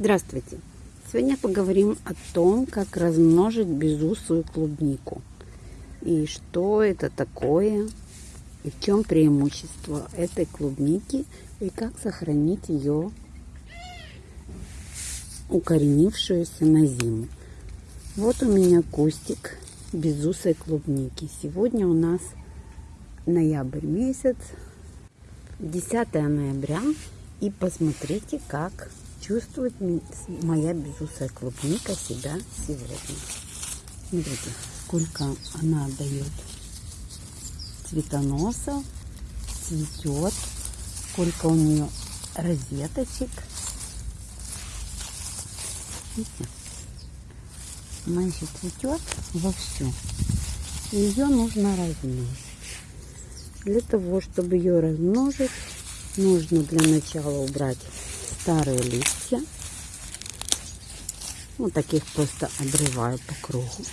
Здравствуйте! Сегодня поговорим о том, как размножить безусую клубнику. И что это такое, и в чем преимущество этой клубники, и как сохранить ее укоренившуюся на зиму. Вот у меня кустик безусой клубники. Сегодня у нас ноябрь месяц, 10 ноября. И посмотрите, как чувствует моя безусая клубника себя сегодня. Смотрите, сколько она дает цветоносов, цветет, сколько у нее розеточек. Видите? Она еще цветет вовсю. Ее нужно размножить. Для того, чтобы ее размножить, нужно для начала убрать старые листья. Вот таких просто обрываю по кругу.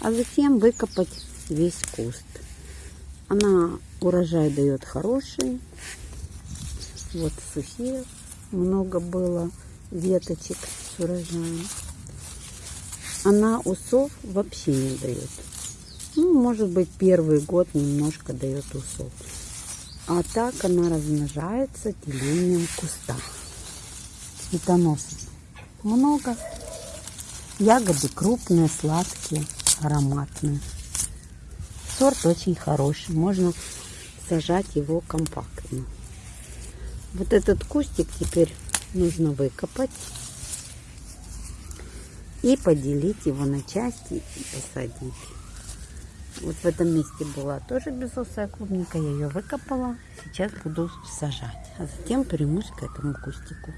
А затем выкопать весь куст. Она урожай дает хороший. Вот сухие много было веточек с урожаем. Она усов вообще не дает. Ну, может быть, первый год немножко дает усов. А так она размножается делением куста. Цветоносов много. Ягоды крупные, сладкие, ароматные. Сорт очень хороший. Можно сажать его компактно. Вот этот кустик теперь нужно выкопать и поделить его на части и посадить. Вот в этом месте была тоже безусая клубника. Я ее выкопала. Сейчас буду сажать. А затем примусь к этому кустику.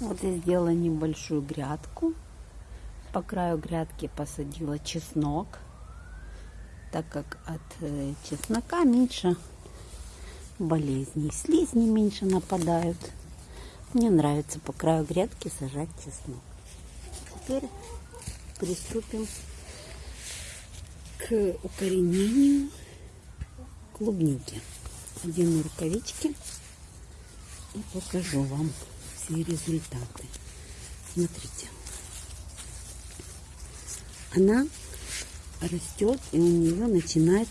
Вот я сделала небольшую грядку. По краю грядки посадила чеснок. Так как от э, чеснока меньше болезней. Слизни меньше нападают. Мне нравится по краю грядки сажать чеснок. Теперь приступим к укоренению клубники. Одену рукавички и покажу вам все результаты. Смотрите. Она растет и у нее начинает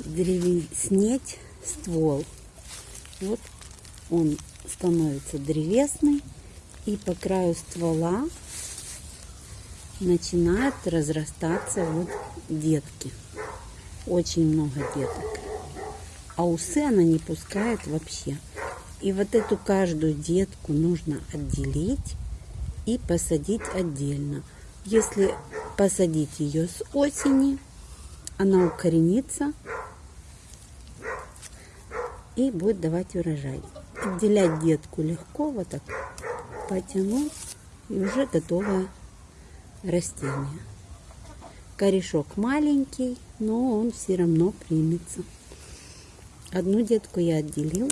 древеснеть ствол. Вот он становится древесный и по краю ствола начинают разрастаться вот детки. Очень много деток. А усы она не пускает вообще. И вот эту каждую детку нужно отделить и посадить отдельно. Если посадить ее с осени, она укоренится и будет давать урожай. Отделять детку легко, вот так потянуть, и уже готовая растения. Корешок маленький, но он все равно примется. Одну детку я отделила.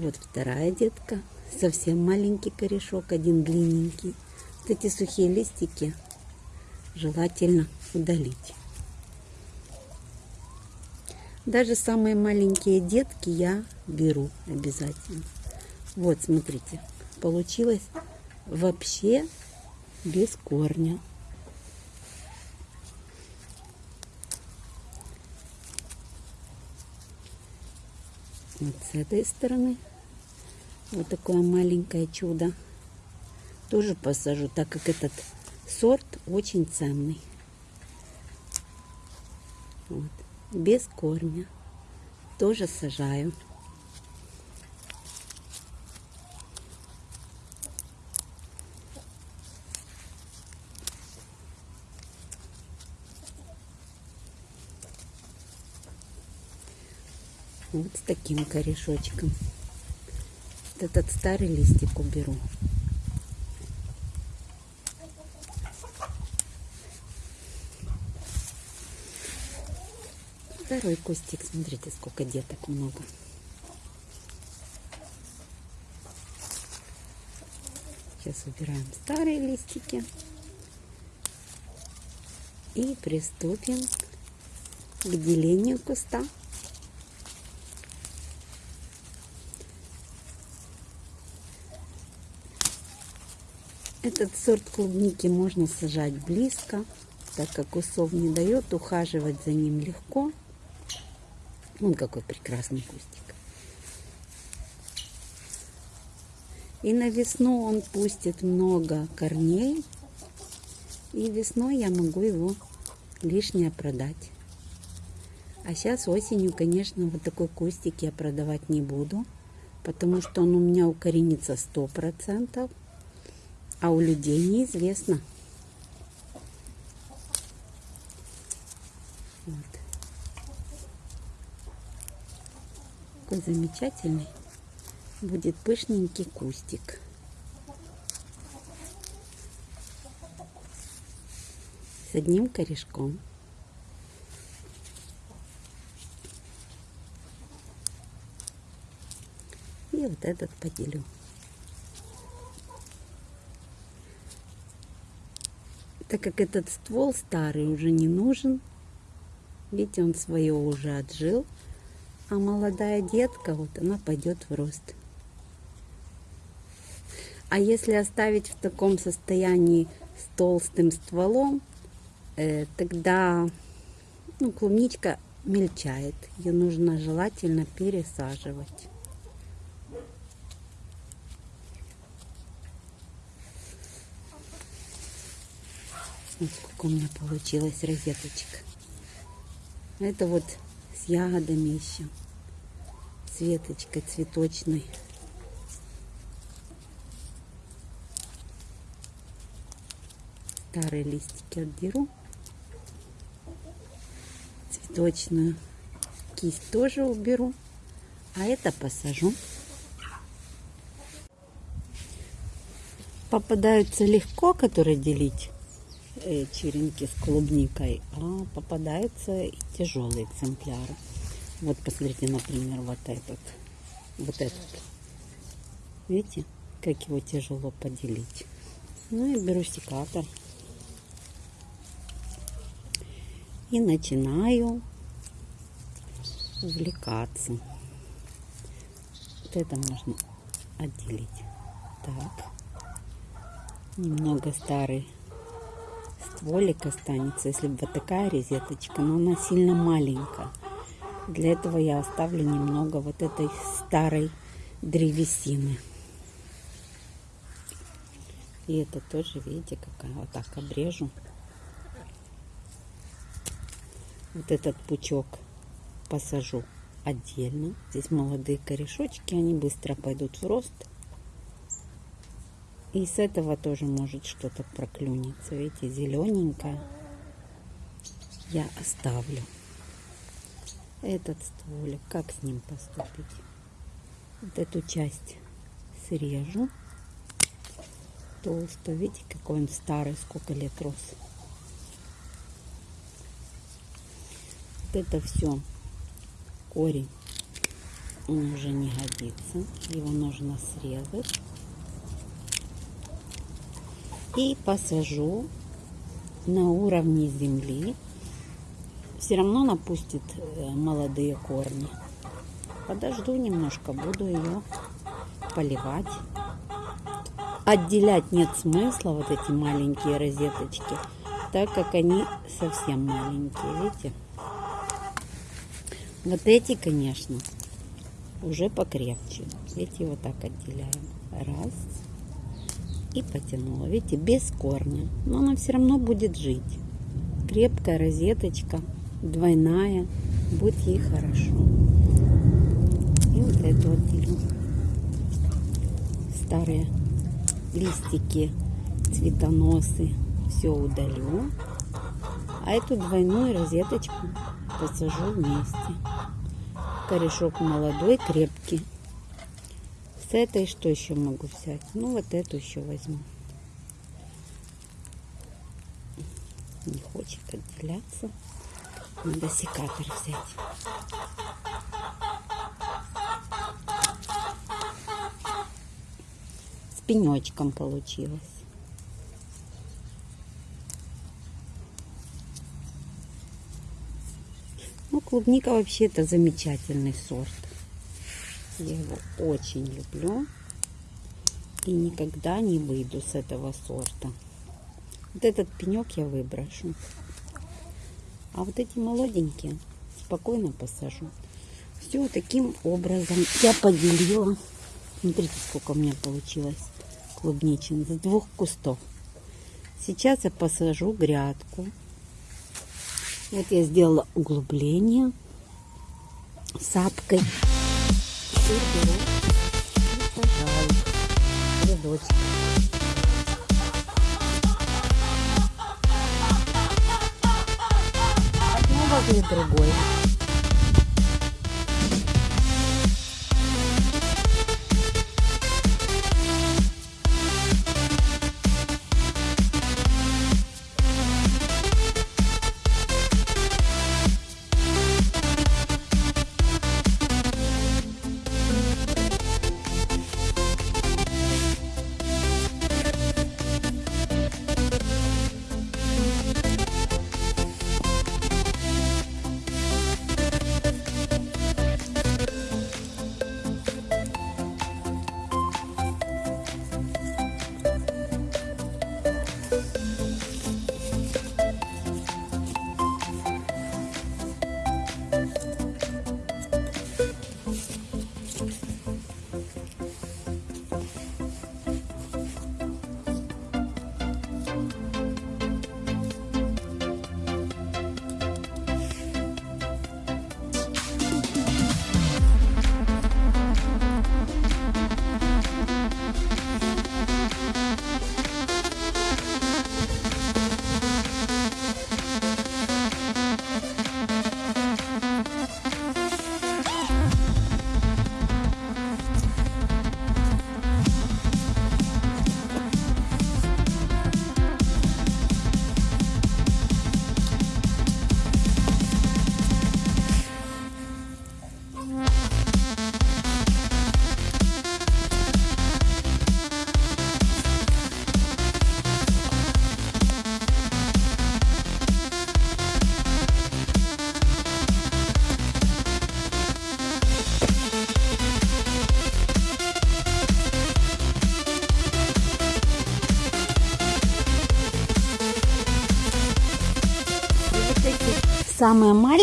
Вот вторая детка. Совсем маленький корешок, один длинненький. Вот эти сухие листики желательно удалить. Даже самые маленькие детки я беру обязательно. Вот, смотрите, получилось вообще без корня. Вот с этой стороны вот такое маленькое чудо тоже посажу, так как этот сорт очень ценный. Вот. Без корня тоже сажаю. Вот с таким корешочком. Вот этот старый листик уберу. Второй кустик. Смотрите, сколько деток много. Сейчас убираем старые листики. И приступим к делению куста. Этот сорт клубники можно сажать близко, так как усов не дает, ухаживать за ним легко. Вон какой прекрасный кустик. И на весну он пустит много корней. И весной я могу его лишнее продать. А сейчас осенью, конечно, вот такой кустик я продавать не буду, потому что он у меня укоренится сто процентов а у людей неизвестно. Вот. Какой замечательный будет пышненький кустик. С одним корешком. И вот этот поделю. Так как этот ствол старый уже не нужен, видите, он свое уже отжил, а молодая детка, вот она пойдет в рост. А если оставить в таком состоянии с толстым стволом, э, тогда ну, клубничка мельчает. Ее нужно желательно пересаживать. Вот сколько у меня получилось розеточек. Это вот с ягодами еще. С веточкой цветочной. Старые листики отберу. Цветочную кисть тоже уберу. А это посажу. Попадаются легко, которые делить черенки с клубникой, а попадаются и тяжелые экземпляры. Вот посмотрите, например, вот этот. Вот этот. Видите, как его тяжело поделить. Ну и беру секатор. И начинаю увлекаться. Вот это можно отделить. Так. Немного старый стволик останется, если бы вот такая розеточка, но она сильно маленькая. Для этого я оставлю немного вот этой старой древесины. И это тоже, видите, какая вот так обрежу. Вот этот пучок посажу отдельно. Здесь молодые корешочки, они быстро пойдут в рост. И с этого тоже может что-то проклюнется. Видите, зелененькое я оставлю. Этот стволик, как с ним поступить? Вот эту часть срежу. Толстую. Видите, какой он старый, сколько лет рос. Вот это все корень он уже не годится. Его нужно срезать и посажу на уровне земли. Все равно напустит э, молодые корни. Подожду немножко, буду ее поливать. Отделять нет смысла, вот эти маленькие розеточки, так как они совсем маленькие, видите? Вот эти, конечно, уже покрепче. Эти вот так отделяем. Раз, и потянула. Видите, без корня. Но она все равно будет жить. Крепкая розеточка, двойная. Будет ей хорошо. И вот эту вот делю. Старые листики, цветоносы. Все удалю. А эту двойную розеточку посажу вместе. Корешок молодой, крепкий. С этой что еще могу взять? Ну, вот эту еще возьму. Не хочет отделяться. Надо секатор взять. С пенечком получилось. Ну, клубника вообще это замечательный сорт. Я его очень люблю. И никогда не выйду с этого сорта. Вот этот пенек я выброшу. А вот эти молоденькие спокойно посажу. Все таким образом я поделила. Смотрите, сколько у меня получилось клубничин с двух кустов. Сейчас я посажу грядку. Вот я сделала углубление сапкой. Теперь беру и сажаю рядочек. Одно возле другой.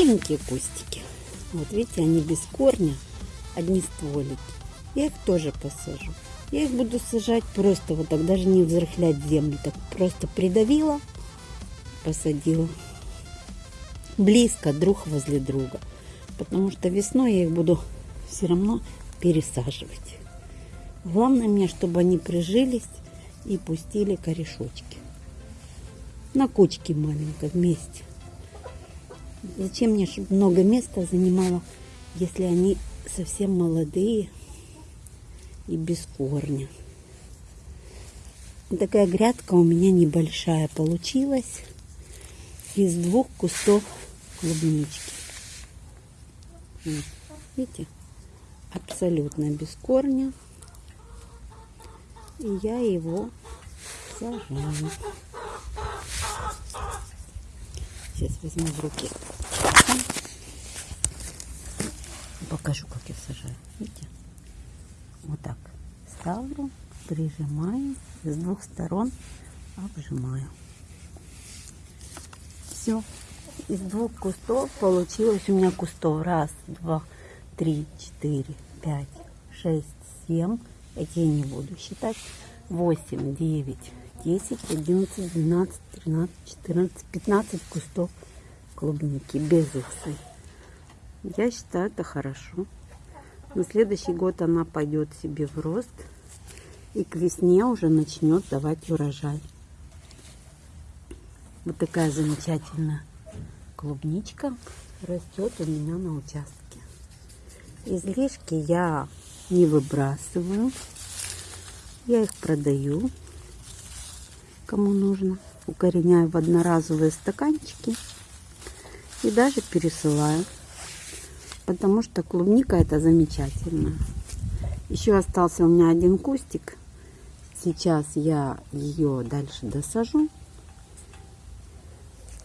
Маленькие кустики, вот видите, они без корня, одни стволики. Я их тоже посажу. Я их буду сажать просто вот так, даже не взрыхлять землю. Так просто придавила, посадила. Близко, друг возле друга. Потому что весной я их буду все равно пересаживать. Главное мне, чтобы они прижились и пустили корешочки. На кучке маленькой вместе. Зачем мне, много места занимало, если они совсем молодые и без корня. Такая грядка у меня небольшая получилась из двух кустов клубнички. Видите? Абсолютно без корня. И я его сажаю. Сейчас возьму в руки. Покажу, как я сажаю. Видите? Вот так. Ставлю, прижимаю. С двух сторон обжимаю. Все. Из двух кустов получилось у меня кустов. Раз, два, три, четыре, пять, шесть, семь. Эти я не буду считать. Восемь, девять, 10, 11, 12, 13, 14, 15 кустов клубники без усы. Я считаю, это хорошо. На следующий год она пойдет себе в рост и к весне уже начнет давать урожай. Вот такая замечательная клубничка растет у меня на участке. Излишки я не выбрасываю. Я их продаю кому нужно. Укореняю в одноразовые стаканчики и даже пересылаю. Потому что клубника это замечательно. Еще остался у меня один кустик. Сейчас я ее дальше досажу.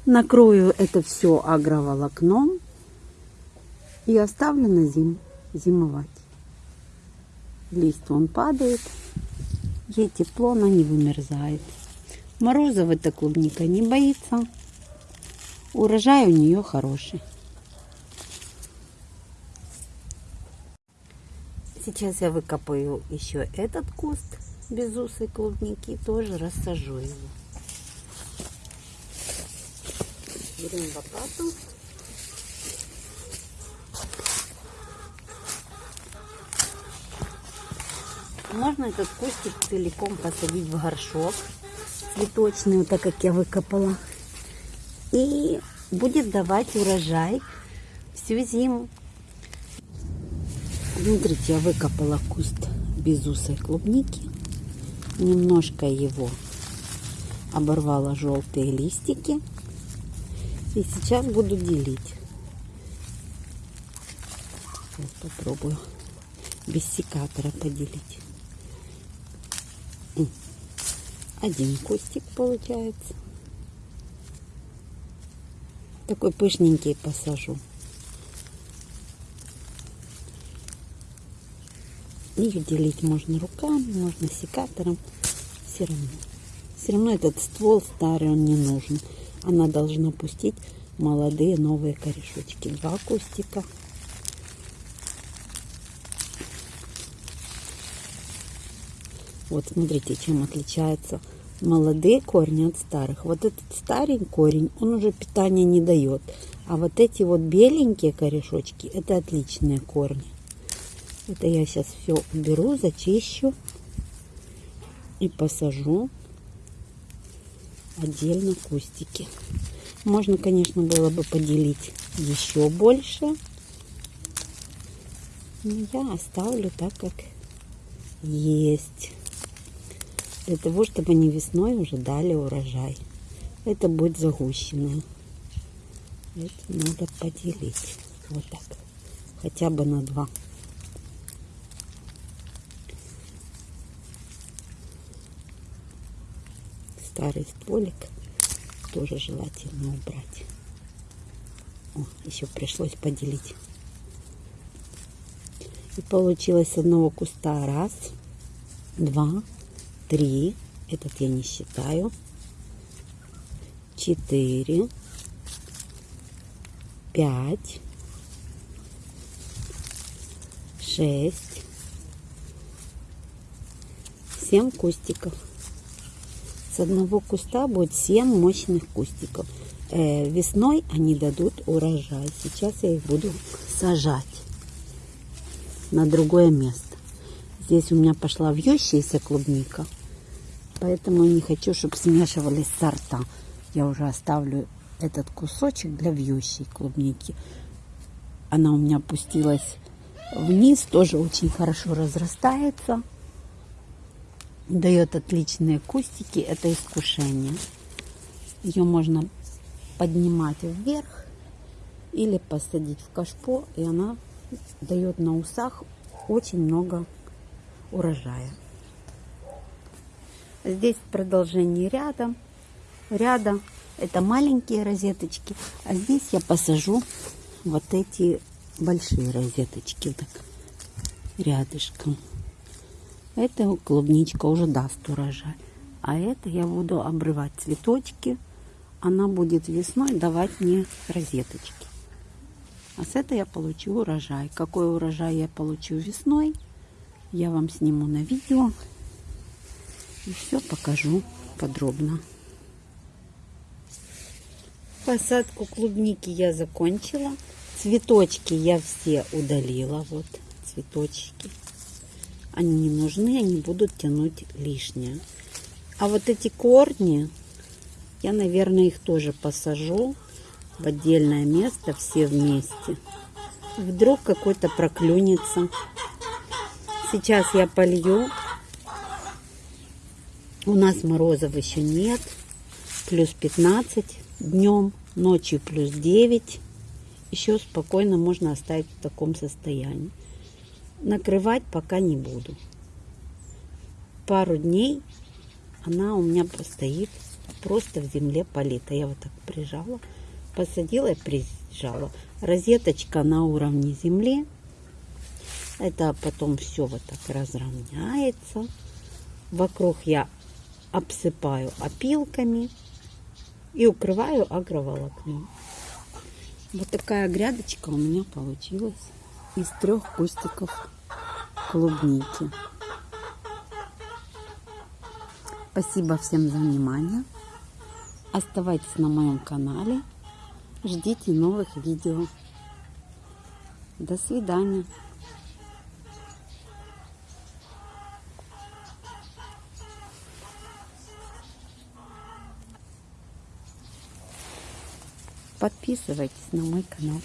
Накрою это все агроволокном и оставлю на зиму зимовать. Лист он падает, Ей тепло, она не вымерзает. Морозов эта клубника не боится. Урожай у нее хороший. Сейчас я выкопаю еще этот куст безусой клубники. Тоже рассажу его. Берем лопату. Можно этот кустик целиком посадить в горшок цветочный, вот так как я выкопала. И будет давать урожай всю зиму. Смотрите, я выкопала куст безусой клубники. Немножко его оборвала желтые листики. И сейчас буду делить. Сейчас попробую без секатора поделить. Один кустик получается. Такой пышненький посажу. Их делить можно руками, можно секатором. Все равно. Все равно этот ствол старый, он не нужен. Она должна пустить молодые новые корешочки. Два кустика. Вот смотрите, чем отличается молодые корни от старых. Вот этот старый корень, он уже питания не дает. А вот эти вот беленькие корешочки, это отличные корни. Это я сейчас все уберу, зачищу и посажу отдельно кустики. Можно, конечно, было бы поделить еще больше. Но я оставлю так, как есть для того, чтобы они весной уже дали урожай. Это будет загущенное. Это надо поделить. Вот так. Хотя бы на два. Старый стволик тоже желательно убрать. О, еще пришлось поделить. И получилось с одного куста раз, два, три, этот я не считаю, четыре, пять, шесть, семь кустиков. С одного куста будет семь мощных кустиков. Э, весной они дадут урожай. Сейчас я их буду сажать на другое место. Здесь у меня пошла вьющаяся клубника. Поэтому не хочу, чтобы смешивались сорта. Я уже оставлю этот кусочек для вьющей клубники. Она у меня опустилась вниз, тоже очень хорошо разрастается. Дает отличные кустики, это искушение. Ее можно поднимать вверх или посадить в кашпо, и она дает на усах очень много урожая. Здесь продолжение ряда. Ряда это маленькие розеточки. А здесь я посажу вот эти большие розеточки. Так, рядышком. Это клубничка уже даст урожай. А это я буду обрывать цветочки. Она будет весной давать мне розеточки. А с этой я получу урожай. Какой урожай я получу весной, я вам сниму на видео. И все покажу подробно. Посадку клубники я закончила. Цветочки я все удалила. Вот цветочки. Они не нужны, они будут тянуть лишнее. А вот эти корни, я, наверное, их тоже посажу в отдельное место, все вместе. Вдруг какой-то проклюнется. Сейчас я полью у нас морозов еще нет. Плюс 15 днем, ночью плюс 9. Еще спокойно можно оставить в таком состоянии. Накрывать пока не буду. Пару дней она у меня постоит просто в земле полита. Я вот так прижала, посадила и прижала. Розеточка на уровне земли. Это потом все вот так разровняется Вокруг я обсыпаю опилками и укрываю агроволокном. Вот такая грядочка у меня получилась из трех кустиков клубники. Спасибо всем за внимание. Оставайтесь на моем канале. Ждите новых видео. До свидания. Подписывайтесь на мой канал.